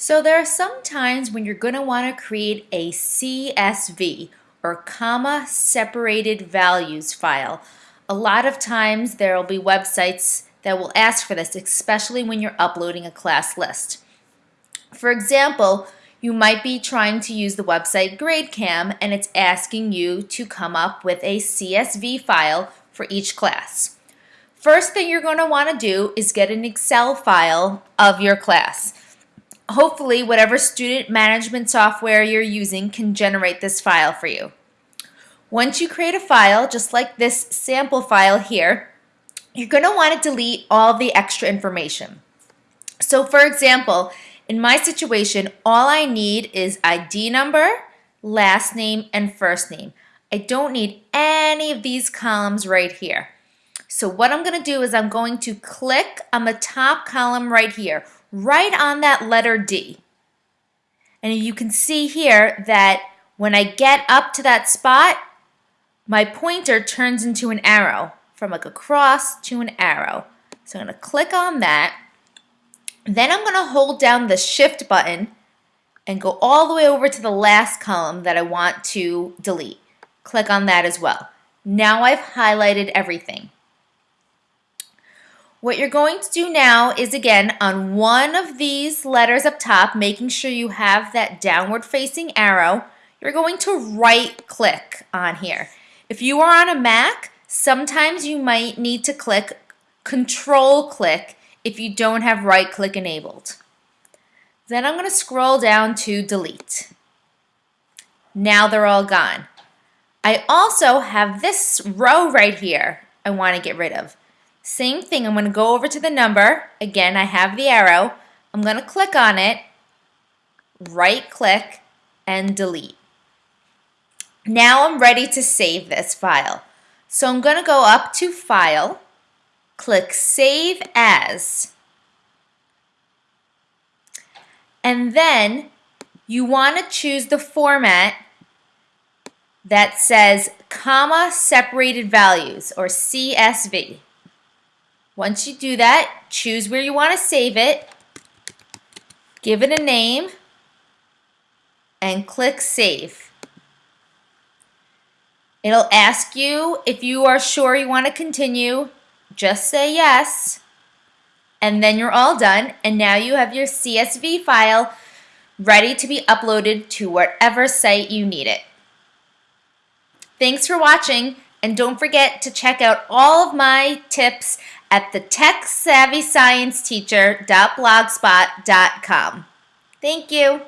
So there are some times when you're going to want to create a CSV or comma separated values file. A lot of times there will be websites that will ask for this, especially when you're uploading a class list. For example, you might be trying to use the website GradeCam and it's asking you to come up with a CSV file for each class. First thing you're going to want to do is get an Excel file of your class hopefully whatever student management software you're using can generate this file for you. Once you create a file, just like this sample file here, you're going to want to delete all the extra information. So for example, in my situation, all I need is ID number, last name, and first name. I don't need any of these columns right here. So what I'm going to do is I'm going to click on the top column right here, right on that letter D. And you can see here that when I get up to that spot, my pointer turns into an arrow from like a cross to an arrow. So I'm going to click on that. Then I'm going to hold down the shift button and go all the way over to the last column that I want to delete. Click on that as well. Now I've highlighted everything. What you're going to do now is again on one of these letters up top, making sure you have that downward facing arrow, you're going to right click on here. If you are on a Mac, sometimes you might need to click control click if you don't have right click enabled. Then I'm going to scroll down to delete. Now they're all gone. I also have this row right here I want to get rid of. Same thing, I'm going to go over to the number. Again, I have the arrow. I'm going to click on it, right click, and delete. Now I'm ready to save this file. So I'm going to go up to File, click Save As, and then you want to choose the format that says comma separated values or CSV. Once you do that, choose where you want to save it, give it a name, and click Save. It'll ask you if you are sure you want to continue. Just say yes, and then you're all done, and now you have your CSV file ready to be uploaded to whatever site you need it. Thanks for watching, and don't forget to check out all of my tips at the TechSavvyScienceTeacher.blogspot.com. Thank you.